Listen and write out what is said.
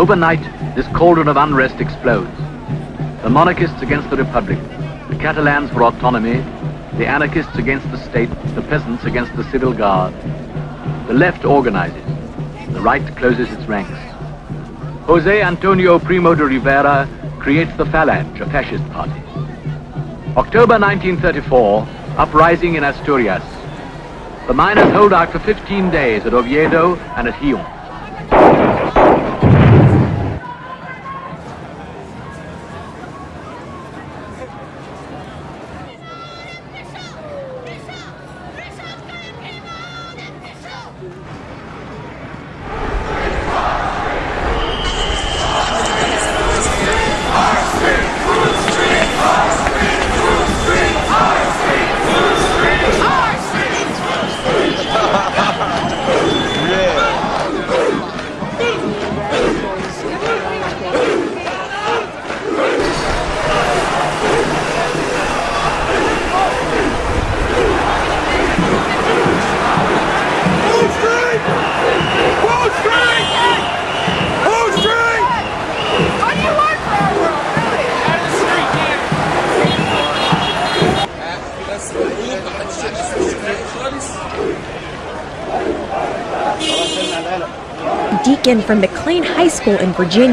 Overnight, this cauldron of unrest explodes. The monarchists against the republic, the Catalans for autonomy, the anarchists against the state, the peasants against the civil guard. The left organizes, the right closes its ranks. Jose Antonio Primo de Rivera creates the Falange, a fascist party. October 1934, uprising in Asturias. The miners hold out for 15 days at Oviedo and at Gijon. Deacon from McLean High School in Virginia.